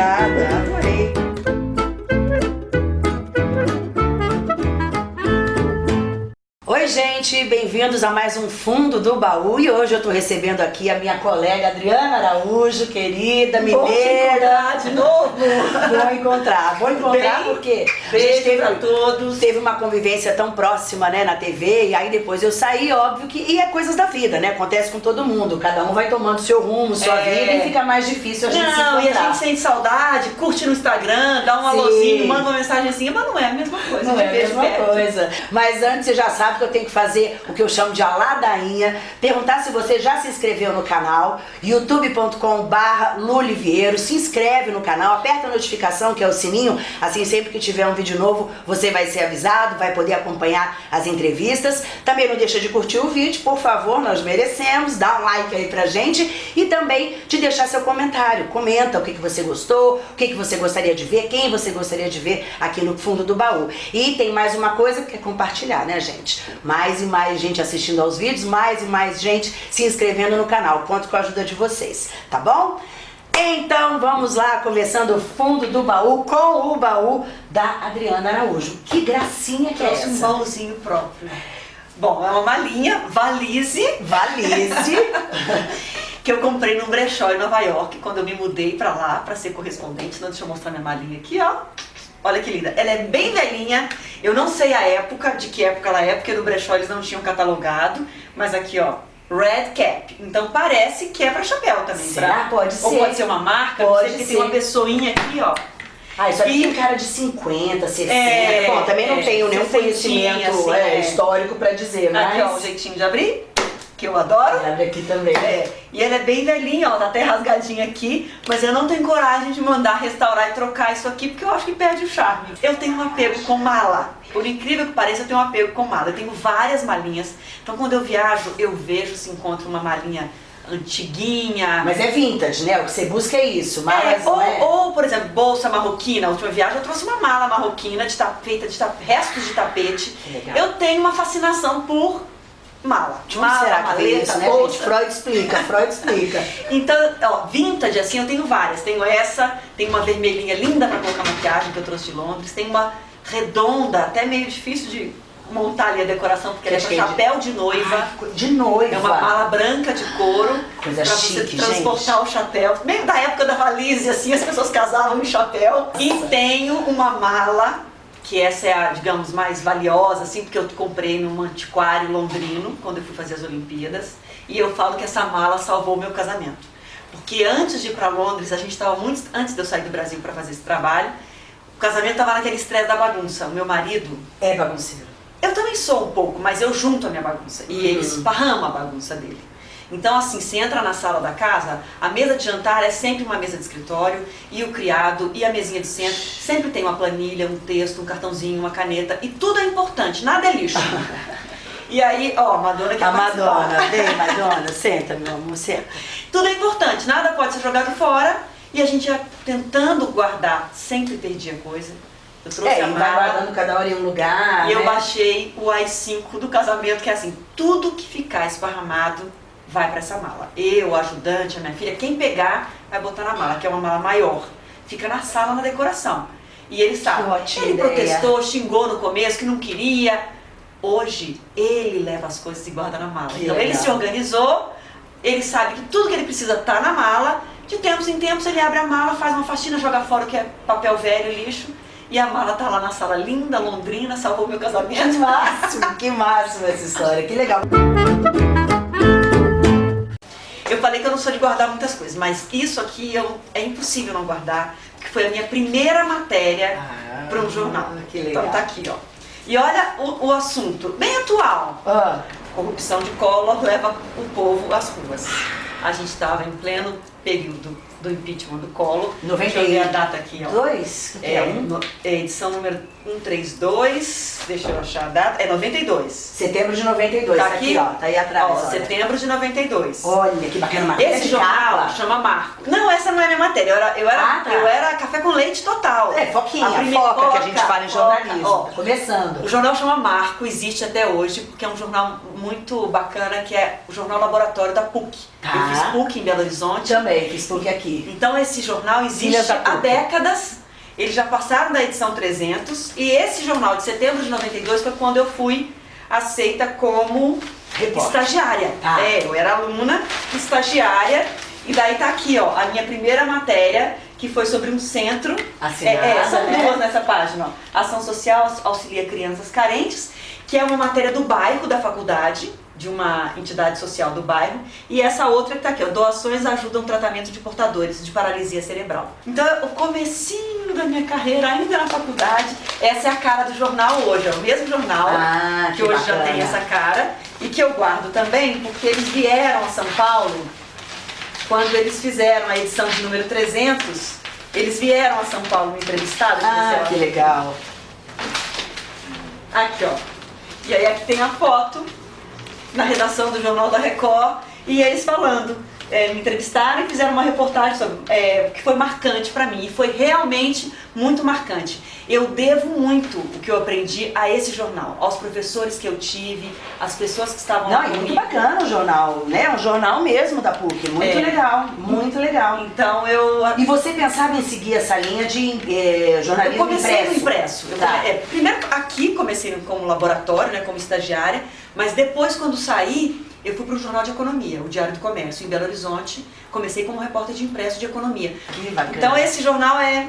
Obrigada, bem-vindos a mais um Fundo do Baú e hoje eu tô recebendo aqui a minha colega Adriana Araújo, querida, mineira. de novo! Bom encontrar, bom encontrar Bem, porque a beijo gente teve, pra todos. teve uma convivência tão próxima né, na TV e aí depois eu saí, óbvio que, e é coisas da vida, né, acontece com todo mundo, cada um vai tomando seu rumo, sua É. vida e fica mais difícil a gente se Não, e a encontrar. gente sente saudade, curte no Instagram, dá um Sim. alôzinho, manda uma mensagenzinha, mas não é a mesma coisa. Não de é a mesma perto. coisa. Mas antes você já sabe que eu tenho que fazer o que eu chamo de a ladainha. Perguntar se você já se inscreveu no canal, youtube.com barra Lulivieiro. Se inscreve no canal, aperta a notificação, que é o sininho. Assim, sempre que tiver um vídeo novo, você vai ser avisado, vai poder acompanhar as entrevistas. Também não deixa de curtir o vídeo, por favor, nós merecemos. Dá um like aí pra gente. E também de deixar seu comentário. Comenta o que, que você gostou, o que, que você gostaria de ver, quem você gostaria de ver aqui no fundo do baú. E tem mais uma coisa que é compartilhar, né, gente? Mais e mais gente assistindo aos vídeos, mais e mais gente se inscrevendo no canal. Conto com a ajuda de vocês, tá bom? Então vamos lá, começando o fundo do baú com o baú da Adriana Araújo. Que gracinha que é Trouxe um essa? baúzinho próprio. Bom, é uma malinha, valise, Valise. que eu comprei num brechó em Nova York, quando eu me mudei pra lá, pra ser correspondente. Então, deixa eu mostrar minha malinha aqui, ó. Olha que linda. Ela é bem velhinha. Eu não sei a época, de que época ela é, porque no brechó eles não tinham catalogado. Mas aqui, ó, Red Cap. Então parece que é pra chapéu também. Será? pra- Pode Ou ser. pode ser uma marca, Pode ser. tem uma pessoinha aqui, ó. Ah, isso aqui E- tem cara de 50, 60. É, Bom, também não é, tenho nenhum 60, conhecimento assim, é, é. histórico pra dizer, mas... Aqui, ó, o jeitinho de abrir, que eu adoro. Abre aqui também. É, e ela é bem velhinha, ó, tá até rasgadinha aqui, mas eu não tenho coragem de mandar restaurar e trocar isso aqui, porque eu acho que perde o charme. Eu tenho um apego com mala. Por incrível que pareça, eu tenho um apego com mala. Eu tenho várias malinhas. Então quando eu viajo, eu vejo se encontro uma malinha antiguinha. Mas é vintage, né? O que você busca é isso, mas É, ou, é... ou, por exemplo, bolsa marroquina. A última viagem eu trouxe uma mala marroquina de ta- feita de restos de tapete. Eu tenho uma fascinação por mala. Onde mala, será que maleta, isso, né, bolsa. gente? Freud explica, Freud explica. Então, ó, vintage, assim, eu tenho várias. Tenho essa, tem uma vermelhinha linda pra colocar maquiagem que eu trouxe de Londres. Tem uma redonda, até meio difícil de montar ali a decoração, porque ela é pra que é de- chapéu de noiva. Ai, de noiva. É uma mala branca de couro Coisa pra você chique, transportar o chapéu. Meio da época da valise, assim, as pessoas casavam no chapéu. E tenho uma mala, que essa é a, digamos, mais valiosa, assim, porque eu comprei num antiquário londrino, quando eu fui fazer as Olimpíadas. E eu falo que essa mala salvou o meu casamento. Porque antes de ir pra Londres, a gente estava muito antes de eu sair do Brasil para fazer esse trabalho, o casamento estava naquele estresse da bagunça. O meu marido É bagunceiro. eu também sou um pouco, mas eu junto a minha bagunça. E ele esparrama a bagunça dele. Então, assim, você entra na sala da casa, a mesa de jantar é sempre uma mesa de escritório, e o criado, e a mesinha de centro, sempre tem uma planilha, um texto, um cartãozinho, uma caneta, e tudo é importante, nada é lixo. e aí, ó, Madonna quer A participar. Madonna, vem Madonna, senta meu amor, senta. Tudo é importante, nada pode ser jogado fora, e a gente ia tentando guardar, sempre perdia coisa. Eu trouxe É, a e vai mala, guardando cada hora em um lugar, E eu né? baixei o i5 do casamento, que é assim, tudo que ficar esparramado vai para essa mala. Eu, o ajudante, a minha filha, quem pegar vai botar na mala, que é uma mala maior. Fica na sala, na decoração. E ele sabe. Que ele ideia. protestou, xingou no começo, que não queria. Hoje, ele leva as coisas e guarda na mala. Que então ele legal. se organizou, ele sabe que tudo que ele precisa tá na mala. De tempos em tempos ele abre a mala, faz uma faxina, joga fora o que é papel velho, lixo. E a mala tá lá na sala linda, londrina, salvou meu Que casamento. máximo, que máximo essa história, que legal. Falei que eu não sou de guardar muitas coisas, mas isso aqui eu, é impossível não guardar, porque foi a minha primeira matéria Ah, para um jornal. Então tá aqui, ó. E olha o, o assunto, bem atual. Ah, Corrupção de Collor leva o povo às ruas. A gente estava em pleno período do impeachment do Collor. Deixa eu ver a data aqui, ó. dois? É, é um? no- é edição número 132, deixa eu achar a data, é 92. Setembro de 92, Tá aqui, aqui? ó, tá aí atrás. Ó, olha. setembro de 92. Olha, que bacana, matéria Esse de jornal chama Marco. Não, essa não é minha matéria. Eu era, eu era, Ah, tá. eu era café com leite total. É, foquinha, A primeira- foca, que a gente foca, fala em foca, jornalismo. ó. Tá começando. O jornal chama Marco, existe até hoje, porque é um jornal muito bacana, que é o Jornal Laboratório da PUC. Tá. Eu fiz PUC em Belo Horizonte. Também, fiz PUC aqui. Então esse jornal existe há décadas. Eles já passaram da edição 300 e esse jornal de setembro de 92 foi quando eu fui aceita como Repórter. estagiária. Ah. É, eu era aluna, estagiária e daí tá aqui, ó, a minha primeira matéria que foi sobre um centro. Assinada, é, é, são né? duas nessa página, ó. Ação Social auxilia crianças carentes, que é uma matéria do bairro da faculdade de uma entidade social do bairro, e essa outra que está aqui, ó, doações ajudam o tratamento de portadores de paralisia cerebral. Então, o comecinho da minha carreira, ainda na faculdade, essa é a cara do jornal hoje, é o mesmo jornal, ah, que, que, hoje bacana. já tem essa cara, e que eu guardo também, porque eles vieram a São Paulo, quando eles fizeram a edição de número 300, eles vieram a São Paulo me entrevistar. Ah, que legal. Aqui, ó. E aí aqui tem a foto na redação do Jornal da Record e eles falando é, me entrevistaram e fizeram uma reportagem sobre, é, que foi marcante para mim, e foi realmente muito marcante. Eu devo muito o que eu aprendi a esse jornal, aos professores que eu tive, às pessoas que estavam Não, é muito bacana o jornal, né? Um jornal mesmo da PUC, muito é. legal, muito legal. Então eu... E você pensava em seguir essa linha de é, jornalismo Eu comecei impresso? no impresso. Eu tá. É, primeiro aqui comecei como laboratório, né, como estagiária, mas depois quando saí, eu fui para o Jornal de Economia, o Diário do Comércio, em Belo Horizonte. Comecei como repórter de impresso de economia. Então esse jornal é...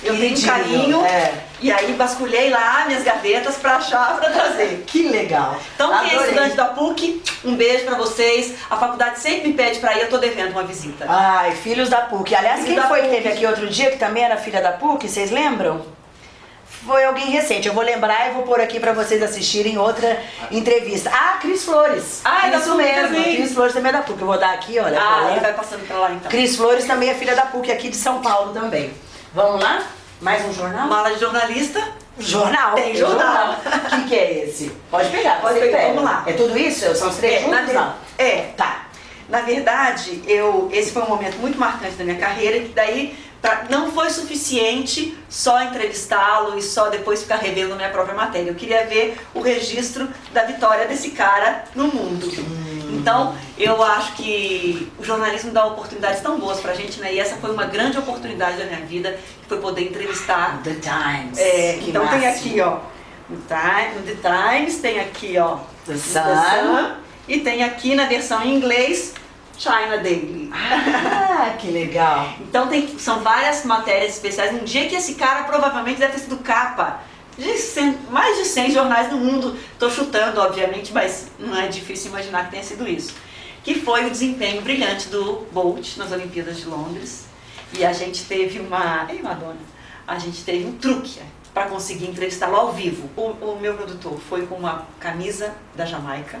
Eu tenho um carinho é. e aí basculhei lá minhas gavetas para achar, para trazer. Que legal. Então Adorei. quem é estudante da PUC, um beijo para vocês. A faculdade sempre me pede para ir, eu tô devendo uma visita. Ai, filhos da PUC. Aliás, filhos quem foi PUC. que teve aqui outro dia, que também era filha da PUC, vocês lembram? Foi alguém recente. Eu vou lembrar e vou pôr aqui pra vocês assistirem outra entrevista. Ah, Cris Flores. Ah, é Isso mesmo. Também. Cris Flores também é da PUC. Eu vou dar aqui, olha. Ah, ele vai passando pra lá então. Cris Flores também é filha da PUC aqui de São Paulo também. Vamos lá? Mais um jornal? Mala de jornalista. Jornal. Tem jornal. O que, que é esse? Pode pegar, pode pegar. Vamos lá. É tudo isso? São os três é, juntos? Não. É. Tá. Na verdade, eu, esse foi um momento muito marcante da minha carreira, que daí Pra, não foi suficiente só entrevistá-lo e só depois ficar revendo minha própria matéria. Eu queria ver o registro da vitória desse cara no mundo. Hum. Então, eu acho que o jornalismo dá oportunidades tão boas pra gente, né? E essa foi uma grande oportunidade da minha vida, que foi poder entrevistar... The Times. É, então máximo. tem aqui, ó, no, The Times, tem aqui, ó, The Sun. The Sun e tem aqui na versão em inglês China Daily. Ah, que legal. então tem, são várias matérias especiais. Um dia que esse cara provavelmente deve ter sido capa de 100, mais de 100 jornais no mundo. Estou chutando, obviamente, mas não é difícil imaginar que tenha sido isso. Que foi o desempenho brilhante do Bolt nas Olimpíadas de Londres. E a gente teve uma... Ei, Madonna! A gente teve um truque para conseguir entrevistá-lo ao vivo. O, o meu produtor foi com uma camisa da Jamaica,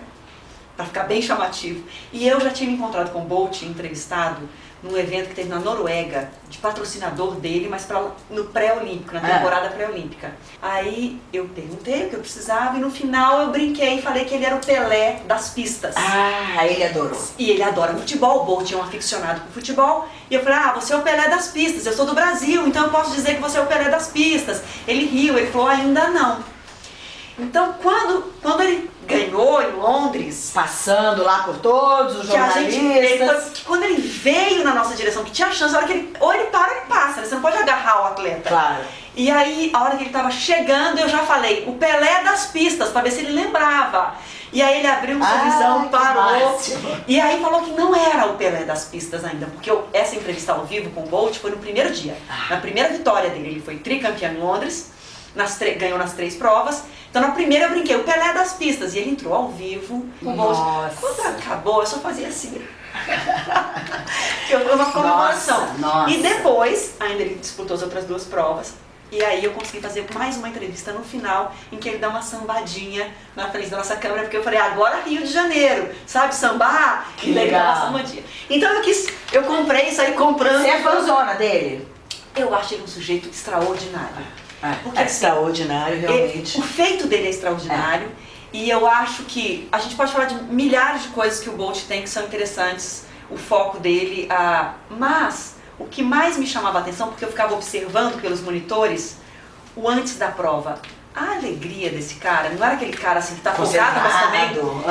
para ficar bem chamativo. E eu já tinha me encontrado com o Bolt, entrevistado, num evento que teve na Noruega, de patrocinador dele, mas pra, no pré-olímpico, na é. temporada é. pré-olímpica. Aí eu perguntei o que eu precisava e no final eu brinquei e falei que ele era o Pelé das pistas. Ah, ele adorou. E ele adora futebol, o Bolt é um aficionado por futebol. E eu falei, ah, você é o Pelé das pistas, eu sou do Brasil, então eu posso dizer que você é o Pelé das pistas. Ele riu, ele falou, ainda não. Então, quando, quando ele ganhou em Londres... Passando lá por todos os jornalistas... Gente, ele, quando ele veio na nossa direção, que tinha chance, a hora que ele, ou ele para ou ele passa, né? você não pode agarrar o atleta. Claro. E aí, a hora que ele estava chegando, eu já falei, o Pelé das pistas, para ver se ele lembrava. E aí ele abriu um sorrisão, ah, parou. E aí falou que não era o Pelé das pistas ainda, porque eu, essa entrevista ao vivo com o Bolt foi no primeiro dia. Ah. Na primeira vitória dele, ele foi tricampeão em Londres, nas ganhou nas três provas. Então na primeira eu brinquei, o Pelé das pistas, e ele entrou ao vivo, com Nossa. Quando acabou, eu só fazia assim. Foi uma comemoração. E depois, ainda ele disputou as outras duas provas, e aí eu consegui fazer mais uma entrevista no final, em que ele dá uma sambadinha na frente da nossa câmera, porque eu falei, agora Rio de Janeiro, sabe sambar? Que legal. Sambadinha. Então eu quis, eu comprei isso aí comprando. Você é fãzona dele? Eu acho ele um sujeito extraordinário. É, Porque, é assim, extraordinário, realmente. o feito dele é extraordinário. É. E eu acho que a gente pode falar de milhares de coisas que o Bolt tem que são interessantes, o foco dele, ah, mas o que mais me chamava a atenção, porque eu ficava observando pelos monitores, o antes da prova, a alegria desse cara, não era aquele cara assim que tá focado, mas também. Uhum.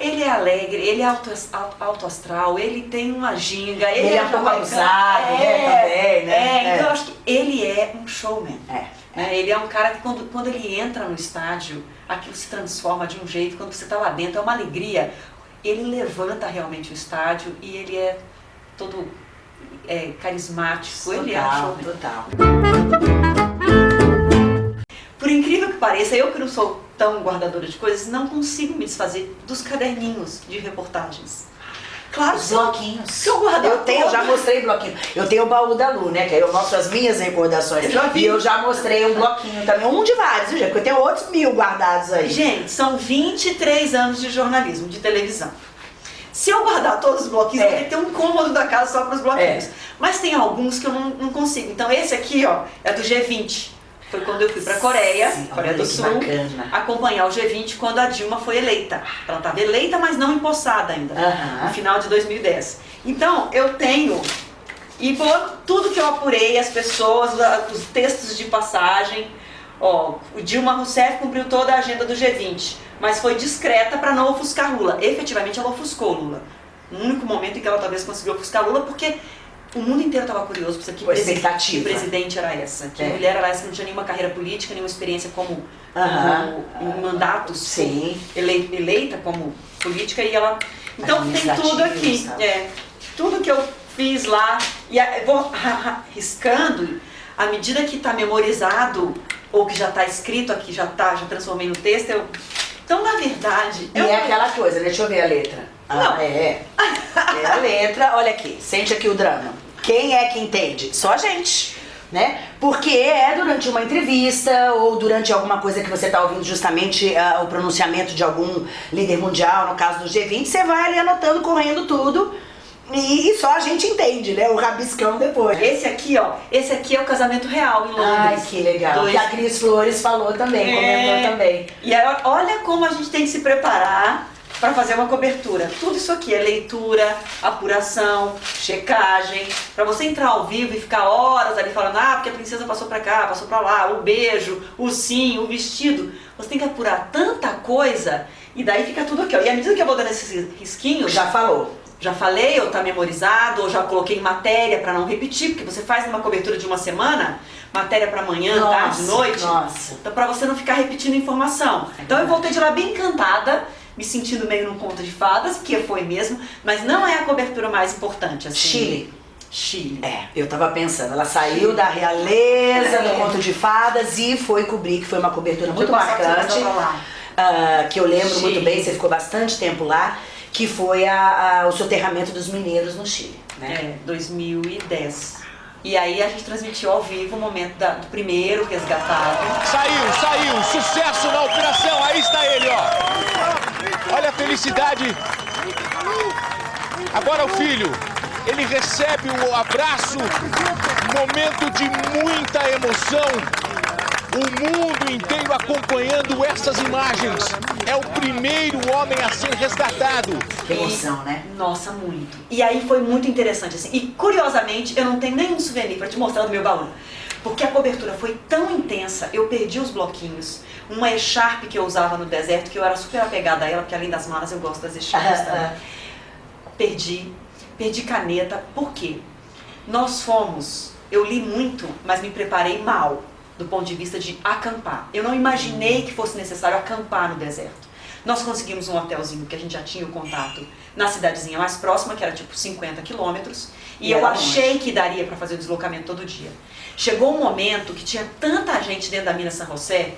Ele é alegre, ele é alto, alto astral, ele tem uma ginga, ele, ele é, é popularizado, é, né, também, né? É, então É. eu acho que ele é um showman. É. né? Ele é um cara que quando, quando ele entra no estádio, aquilo se transforma de um jeito, quando você tá lá dentro, é uma alegria. Ele levanta realmente o estádio e ele é todo é, carismático, ele é Total, showman. total. Por incrível que pareça, eu que não sou tão guardadora de coisas, não consigo me desfazer dos caderninhos de reportagens. Claro, Os bloquinhos. se eu guardar Eu tenho, eu já mostrei bloquinho. Eu tenho o baú da Lu, né? Que aí eu mostro as minhas recordações. Eu já vi. E eu já mostrei um bloquinho também. Um de vários, viu, gente? Porque eu tenho outros mil guardados aí. Gente, são 23 anos de jornalismo, de televisão. Se eu guardar todos os bloquinhos, É. eu ter um cômodo da casa só para os bloquinhos. É. Mas tem alguns que eu não, não consigo. Então esse aqui, ó, é do G20. Foi quando eu fui para Coreia, Sim, Coreia do Sul, bacana. acompanhar o G20 quando a Dilma foi eleita. Ela estava eleita, mas não empossada ainda. Aham. no final de 2010. Então, eu tenho, e vou, tudo que eu apurei, as pessoas, a- os textos de passagem, ó, o Dilma Rousseff cumpriu toda a agenda do G20, mas foi discreta para não ofuscar Lula. Efetivamente, ela ofuscou Lula. No único momento em que ela talvez conseguiu ofuscar Lula, porque o mundo inteiro estava curioso para que, presi- que presidente era essa, que É. mulher era essa que não tinha nenhuma carreira política, nenhuma experiência como, Aham. como em mandatos, Sim. ele- eleita como política e ela. Então tem tudo aqui. É, tudo que eu fiz lá, e vou riscando, à medida que está memorizado, ou que já está escrito aqui, já tá, já transformei no texto, eu. Então, na verdade, E eu, é aquela coisa, deixa eu ver a letra. Ah, Não. é. É a letra, olha aqui, sente aqui o drama. Quem é que entende? Só a gente. Né? Porque é durante uma entrevista ou durante alguma coisa que você está ouvindo justamente ah, o pronunciamento de algum líder mundial, no caso do G20, você vai ali anotando, correndo tudo e, e só a gente entende, né? O rabiscão depois. esse aqui, ó, esse aqui é o casamento real em Londres. Ai, que legal. Dois- Que a Cris Flores falou também, É. comentou também. E aí, olha como a gente tem que se preparar para fazer uma cobertura. Tudo isso aqui é leitura, apuração, checagem, para você entrar ao vivo e ficar horas ali falando, ah, porque a princesa passou para cá, passou para lá, o beijo, o sim, o vestido. Você tem que apurar tanta coisa e daí fica tudo aqui. Ó. E à medida que eu vou dando esses risquinhos, Já falou. já falei, ou tá memorizado, ou já coloquei matéria para não repetir, porque você faz uma cobertura de uma semana, matéria para amanhã, tarde, noite. Nossa. Então, pra você não ficar repetindo informação. Então, eu voltei de lá bem encantada, me sentindo meio num conto de fadas, que foi mesmo, mas não é a cobertura mais importante. Assim. Chile. Chile. É, eu tava pensando, ela saiu da realeza, É. do conto de fadas e foi cobrir, que foi uma cobertura muito marcante, ah, que eu lembro Chile. muito bem, você ficou bastante tempo lá, que foi a- a- o soterramento dos mineiros no Chile, né? É, 2010. E aí a gente transmitiu ao vivo o momento da- do primeiro resgatado. Saiu, saiu, sucesso na operação, aí está ele, ó. Felicidade. Agora o filho, ele recebe o abraço, momento de muita emoção. O mundo inteiro acompanhando essas imagens. É o primeiro homem a ser resgatado. Que emoção, né? Nossa, muito. E aí foi muito interessante, assim. E curiosamente, eu não tenho nenhum souvenir pra te mostrar do meu baú. Porque a cobertura foi tão intensa, eu perdi os bloquinhos. Uma echarpe que eu usava no deserto, que eu era super apegada a ela, porque além das malas eu gosto das echarpes também. Perdi. Perdi caneta. Por quê? Nós fomos, eu li muito, mas me preparei mal do ponto de vista de acampar. Eu não imaginei que fosse necessário acampar no deserto. Nós conseguimos um hotelzinho que a gente já tinha o contato na cidadezinha mais próxima, que era tipo 50 quilômetros, e, E eu achei que daria para fazer o deslocamento todo dia. Chegou um momento que tinha tanta gente dentro da mina San José,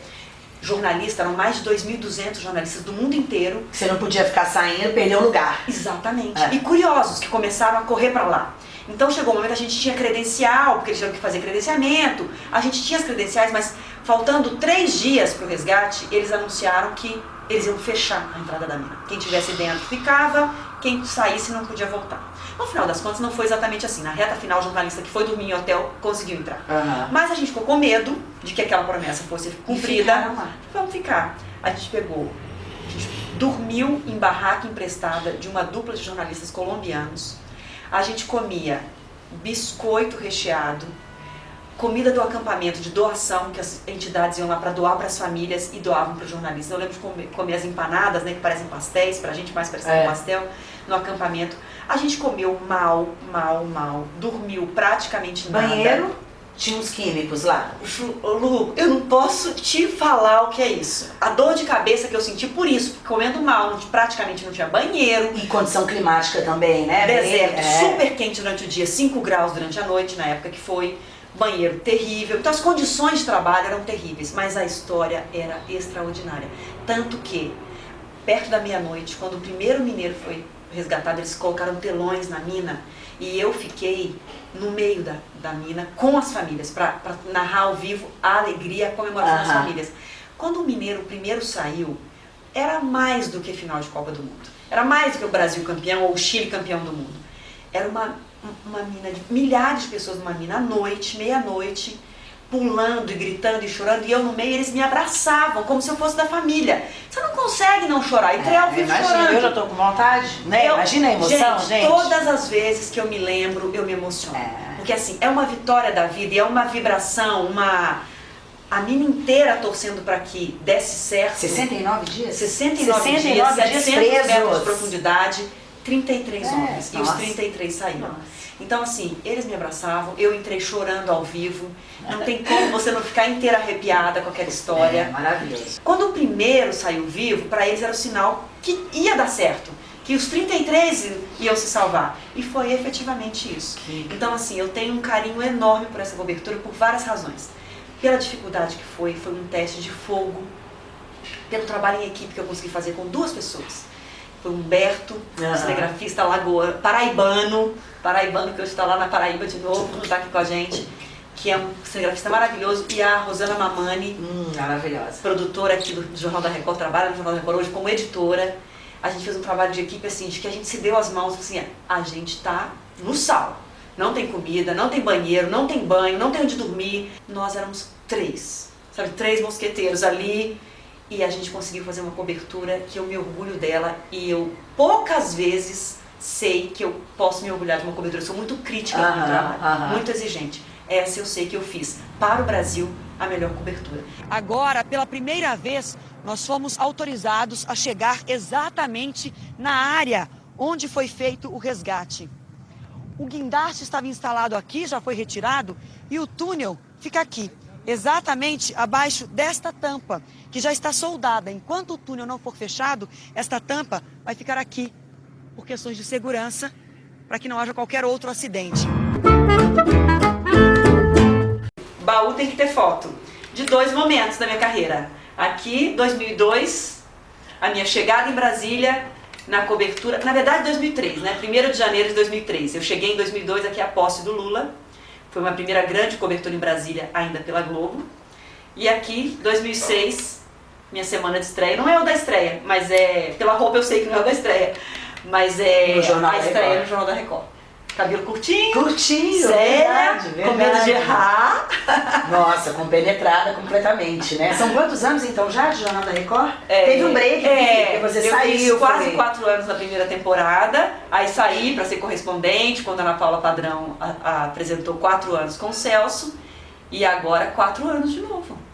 jornalista, eram mais de 2.200 jornalistas do mundo inteiro, Você não podia ficar saindo, perdeu o lugar. Exatamente. É. E curiosos que começaram a correr para lá. Então chegou um momento a gente tinha credencial, porque eles tiveram que fazer credenciamento. A gente tinha as credenciais, mas faltando três dias para o resgate, eles anunciaram que eles iam fechar a entrada da mina. Quem tivesse dentro ficava, quem saísse não podia voltar. No final das contas, não foi exatamente assim. Na reta final, o jornalista que foi dormir em hotel conseguiu entrar. Aham. Mas a gente ficou com medo de que aquela promessa fosse cumprida. Vamos ficar. A gente pegou, a gente dormiu em barraca emprestada de uma dupla de jornalistas colombianos. A gente comia biscoito recheado, comida do acampamento de doação, que as entidades iam lá para doar para as famílias e doavam para os jornalistas. Eu lembro de comer, comer, as empanadas, né, que parecem pastéis, para a gente mais parecendo é. um pastel, no acampamento. A gente comeu mal, mal, mal, dormiu praticamente nada. Banheiro? Tinha uns químicos lá. Lu, eu não posso te falar o que é isso. A dor de cabeça que eu senti por isso, porque comendo mal, praticamente não tinha banheiro. E condição climática também, né? Deserto, é. super quente durante o dia, 5 graus durante a noite, na época que foi. Banheiro terrível. Então as condições de trabalho eram terríveis, mas a história era extraordinária. Tanto que, perto da meia-noite, quando o primeiro mineiro foi resgatado, eles colocaram telões na mina e eu fiquei no meio da, da mina com as famílias, para narrar ao vivo a alegria, a comemoração das famílias. Quando o Mineiro primeiro saiu, era mais do que final de Copa do Mundo. Era mais do que o Brasil campeão ou o Chile campeão do mundo. Era uma, uma mina de milhares de pessoas numa mina à noite, meia-noite, pulando e gritando e chorando, e eu no meio, eles me abraçavam, como se eu fosse da família. Você não consegue não chorar, e é, ao vivo chorando. Eu já tô com vontade, né? Eu, imagina a emoção, gente, gente, todas as vezes que eu me lembro, eu me emociono. É. Porque assim, é uma vitória da vida, e é uma vibração, uma... A mina inteira torcendo para que desse certo. 69 dias? 69, 69 dias, dias 700 metros de profundidade, 33 é, homens. Nossa. E os 33 saíram. Nossa. Então, assim, eles me abraçavam, eu entrei chorando ao vivo. Não tem como você não ficar inteira arrepiada com aquela história. É, maravilhoso. Quando o primeiro saiu vivo, para eles era o sinal que ia dar certo. Que os 33 iam se salvar. E foi efetivamente isso. Então, assim, eu tenho um carinho enorme por essa cobertura por várias razões. Pela dificuldade que foi, foi um teste de fogo. Pelo trabalho em equipe que eu consegui fazer com duas pessoas foi Humberto, uhum. cinegrafista lagoa, paraibano, paraibano que hoje está lá na Paraíba de novo, não está aqui com a gente, que é um cinegrafista maravilhoso, e a Rosana Mamani, hum, maravilhosa. produtora aqui do Jornal da Record, trabalha no Jornal da Record hoje como editora. A gente fez um trabalho de equipe assim, de que a gente se deu as mãos, assim, a gente está no sal. Não tem comida, não tem banheiro, não tem banho, não tem onde dormir. Nós éramos três, sabe, três mosqueteiros ali e a gente conseguiu fazer uma cobertura que eu me orgulho dela e eu poucas vezes sei que eu posso me orgulhar de uma cobertura. Eu sou muito crítica no trabalho, muito exigente. Essa eu sei que eu fiz para o Brasil a melhor cobertura. Agora, pela primeira vez, nós fomos autorizados a chegar exatamente na área onde foi feito o resgate. O guindaste estava instalado aqui, já foi retirado, e o túnel fica aqui exatamente abaixo desta tampa, que já está soldada. Enquanto o túnel não for fechado, esta tampa vai ficar aqui, por questões de segurança, para que não haja qualquer outro acidente. Baú tem que ter foto de dois momentos da minha carreira. Aqui, 2002, a minha chegada em Brasília, na cobertura, na verdade 2003, né? 1 de janeiro de 2003. Eu cheguei em 2002 aqui à posse do Lula, foi uma primeira grande cobertura em Brasília, ainda pela Globo. E aqui, 2006, minha semana de estreia. Não é o da estreia, mas é... Pela roupa eu sei que não é o da estreia. Mas é a estreia no Jornal da Record. Cabelo curtinho. Curtinho, séria, verdade, verdade. com medo de errar. Nossa, compenetrada completamente, né? São quantos anos então já de Jornal da Record? É, Teve um break, é, você eu saiu. quase foi... quatro anos na primeira temporada, aí saí para ser correspondente, quando a Ana Paula Padrão a, a, apresentou quatro anos com o Celso, e agora quatro anos de novo.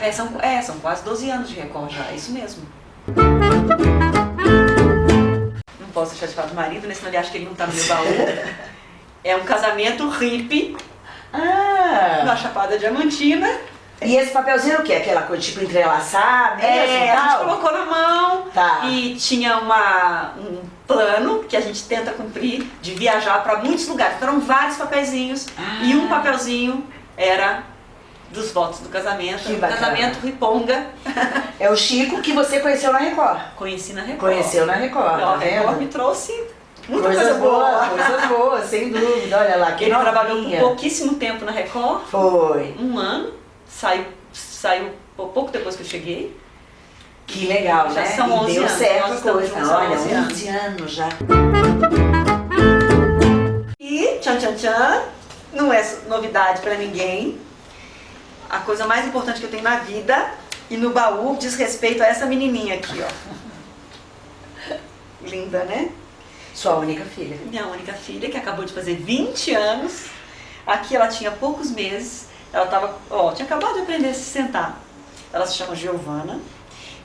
É são, é, são quase 12 anos de Record já, é isso mesmo posso deixar de falar do marido, né? Senão ele acha que ele não tá no meu baú. é um casamento hippie. Ah. Na Chapada Diamantina. E esse papelzinho é o quê? Aquela coisa tipo entrelaçar mesmo é, a gente colocou na mão tá. e tinha uma, um plano que a gente tenta cumprir de viajar para muitos lugares. Então, eram vários papeizinhos ah. e um papelzinho era dos votos do casamento. Que casamento Riponga. É o Chico que você conheceu na Record. Conheci na Record. Conheceu na Record, tá vendo? Record me trouxe muita coisa, coisa boa. boa. Coisa boa, sem dúvida. Olha lá, que Ele novinha. trabalhou por pouquíssimo tempo na Record. Foi. Um ano. Saiu, saiu pouco depois que eu cheguei. Que legal, já né? são 11 e deu anos. certo a coisa. Olha, 11 anos. 11 anos já. E, tchan, tchan, tchan, não é novidade pra ninguém a coisa mais importante que eu tenho na vida e no baú diz respeito a essa menininha aqui, ó. Linda, né? Sua única filha. Minha única filha, que acabou de fazer 20 anos. Aqui ela tinha poucos meses, ela tava, ó, tinha acabado de aprender a se sentar. Ela se chama Giovana.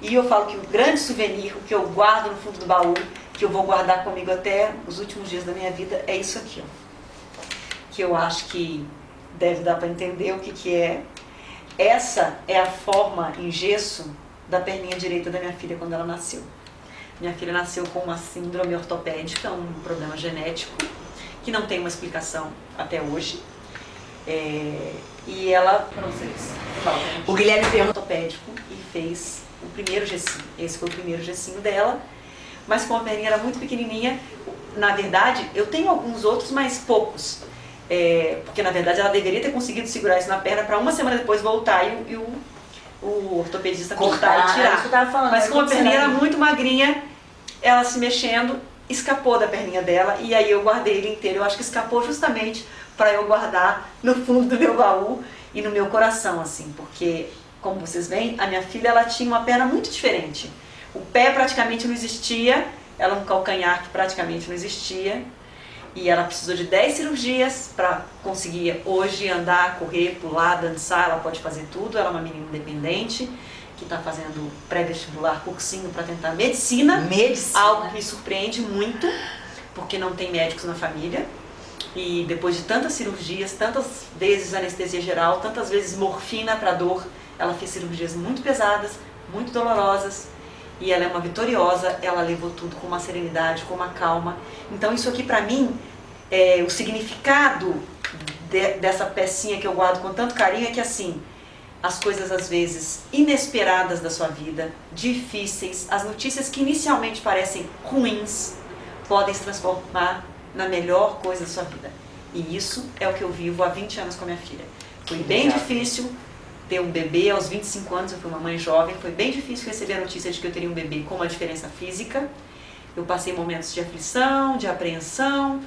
E eu falo que o grande souvenir, o que eu guardo no fundo do baú, que eu vou guardar comigo até os últimos dias da minha vida, é isso aqui, ó. Que eu acho que deve dar para entender o que que é. Essa é a forma em gesso da perninha direita da minha filha quando ela nasceu. Minha filha nasceu com uma síndrome ortopédica, um problema genético, que não tem uma explicação até hoje. É, e ela, para vocês, o Guilherme perguntou ortopédico e fez o primeiro gessinho. Esse foi o primeiro gessinho dela, mas como a perninha era muito pequenininha, na verdade, eu tenho alguns outros, mas poucos. É, porque na verdade ela deveria ter conseguido segurar isso na perna para uma semana depois voltar e, e o, o ortopedista cortar, e tirar. Falando, mas como a perninha era muito magrinha, ela se mexendo, escapou da perninha dela e aí eu guardei ele inteiro. Eu acho que escapou justamente para eu guardar no fundo do meu baú e no meu coração, assim, porque como vocês veem, a minha filha ela tinha uma perna muito diferente. O pé praticamente não existia, ela um calcanhar que praticamente não existia. E ela precisou de 10 cirurgias para conseguir hoje andar, correr, pular, dançar, ela pode fazer tudo. Ela é uma menina independente que está fazendo pré-vestibular, cursinho para tentar medicina. Medicina. Algo que me surpreende muito, porque não tem médicos na família. E depois de tantas cirurgias, tantas vezes anestesia geral, tantas vezes morfina para dor, ela fez cirurgias muito pesadas, muito dolorosas, e ela é uma vitoriosa, ela levou tudo com uma serenidade, com uma calma. Então isso aqui para mim, é, o significado de, dessa pecinha que eu guardo com tanto carinho é que assim, as coisas às vezes inesperadas da sua vida, difíceis, as notícias que inicialmente parecem ruins, podem se transformar na melhor coisa da sua vida. E isso é o que eu vivo há 20 anos com a minha filha. Foi bem difícil, ter um bebê aos 25 anos, eu fui uma mãe jovem, foi bem difícil receber a notícia de que eu teria um bebê com uma diferença física. Eu passei momentos de aflição, de apreensão,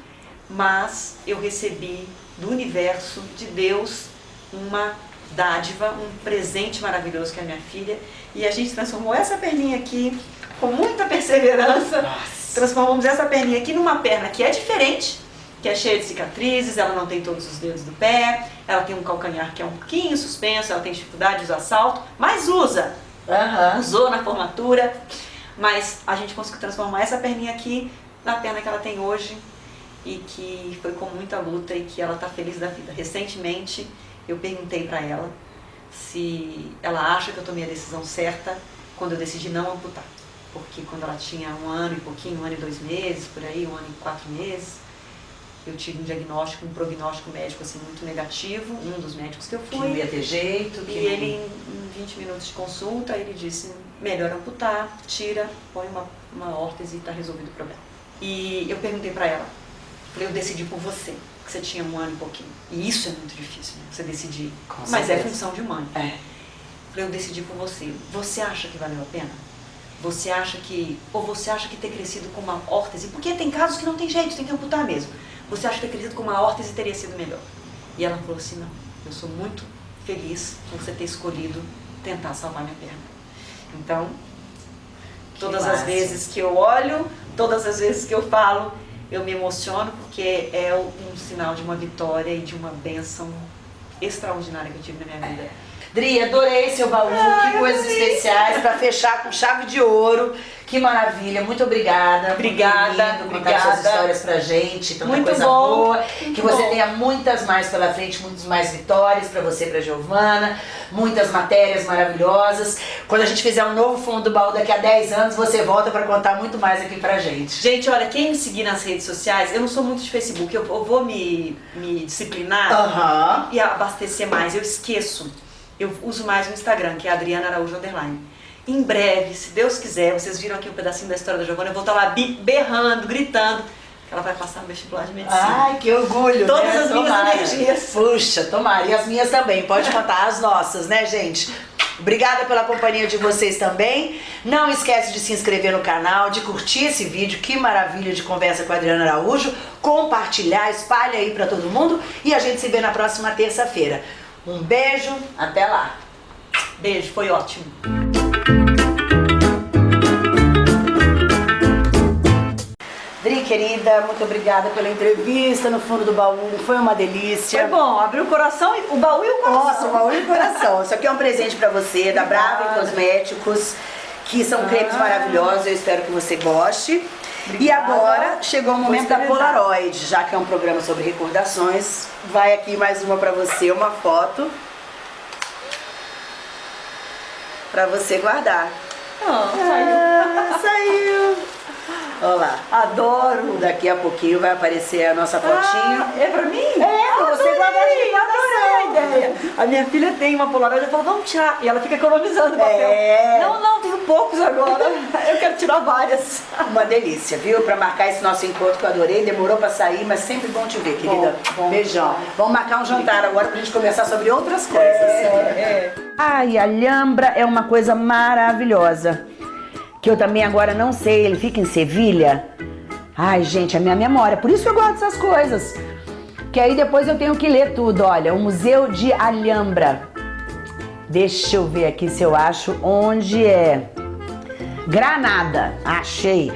mas eu recebi do universo, de Deus, uma dádiva, um presente maravilhoso que é a minha filha. E a gente transformou essa perninha aqui com muita perseverança. Nossa. Transformamos essa perninha aqui numa perna que é diferente, que é cheia de cicatrizes, ela não tem todos os dedos do pé, ela tem um calcanhar que é um pouquinho suspenso, ela tem dificuldade de usar salto, mas usa. Uhum. Usou na formatura, mas a gente conseguiu transformar essa perninha aqui na perna que ela tem hoje e que foi com muita luta e que ela está feliz da vida. Recentemente eu perguntei para ela se ela acha que eu tomei a decisão certa quando eu decidi não amputar. Porque quando ela tinha um ano e pouquinho, um ano e dois meses, por aí, um ano e quatro meses, eu tive um diagnóstico, um prognóstico médico assim muito negativo, um dos médicos que eu fui. Que não ia ter jeito. E ele, em 20 minutos de consulta, ele disse, melhor amputar, tira, põe uma, uma órtese e está resolvido o problema. E eu perguntei para ela, falei, eu decidi por você, que você tinha um ano e pouquinho. E isso é muito difícil, né? Você decidir. Com Mas certeza. é função de mãe. É. Falei, eu decidi por você. Você acha que valeu a pena? Você acha que... Ou você acha que ter crescido com uma órtese... Porque tem casos que não tem jeito, tem que amputar mesmo. Você acha que ter crescido com uma órtese teria sido melhor? E ela falou assim, não, eu sou muito feliz por você ter escolhido tentar salvar minha perna. Então, todas as vezes que eu olho, todas as vezes que eu falo, eu me emociono porque é um sinal de uma vitória e de uma bênção extraordinária que eu tive na minha vida. Dri, adorei seu baú, que coisas especiais para fechar com chave de ouro. Que maravilha, muito obrigada. Obrigada, por vindo, contar obrigada. suas histórias pra gente, tanta Muito coisa bom, boa. que você bom. tenha muitas mais pela frente, muitas mais vitórias pra você e pra Giovana, muitas matérias maravilhosas. Quando a gente fizer um novo fundo do baú daqui a 10 anos, você volta pra contar muito mais aqui pra gente. Gente, olha, quem me seguir nas redes sociais, eu não sou muito de Facebook, eu, eu vou me, me disciplinar Aham. e abastecer mais, eu esqueço. Eu uso mais o Instagram, que é Adriana Araújo Underline. Em breve, se Deus quiser, vocês viram aqui um pedacinho da história da Giovana, eu vou estar lá bi- berrando, gritando, que ela vai passar no vestibular de medicina. Ai, que orgulho, Todas né? as minhas Tomara. energias. Puxa, tomara. E as minhas também, pode contar as nossas, né, gente? Obrigada pela companhia de vocês também. Não esquece de se inscrever no canal, de curtir esse vídeo. Que maravilha de conversa com a Adriana Araújo. Compartilhar, espalha aí pra todo mundo. E a gente se vê na próxima terça-feira. Um beijo, até lá. Beijo, foi ótimo. Dri, querida, muito obrigada pela entrevista no fundo do baú. Foi uma delícia. Foi bom, abriu o coração, e- o baú e o coração. Nossa, o baú e o coração. Isso aqui é um presente pra você, da Brava Obrigada. Cosméticos, que são cremes maravilhosos. Eu espero que você goste. E Obrigada. agora chegou o momento da. Polaroid, já que é um programa sobre recordações. Vai aqui mais uma pra você, uma foto. Pra você guardar. Ah, saiu. Ah, saiu! Olha lá. Adoro. Daqui a pouquinho vai aparecer a nossa fotinho. Ah, é pra mim? É, você Adorei, guardar de adorei a ideia. A minha filha tem uma Polaroid, eu falo, vamos tirar. E ela fica economizando papel. É. Não, não, tenho poucos agora. Eu quero tirar várias. Uma delícia, viu? Pra marcar esse nosso encontro que eu adorei. Demorou pra sair, mas sempre bom te ver, querida. Bom, bom. Beijão. Vamos marcar um jantar agora pra gente conversar sobre outras coisas. É, Ai, a Alhambra é uma coisa maravilhosa. Que eu também agora não sei, ele fica em Sevilha. Ai, gente, a minha memória. Por isso eu gosto dessas coisas. Que aí depois eu tenho que ler tudo. Olha, o Museu de Alhambra. Deixa eu ver aqui se eu acho onde é. Granada. Achei.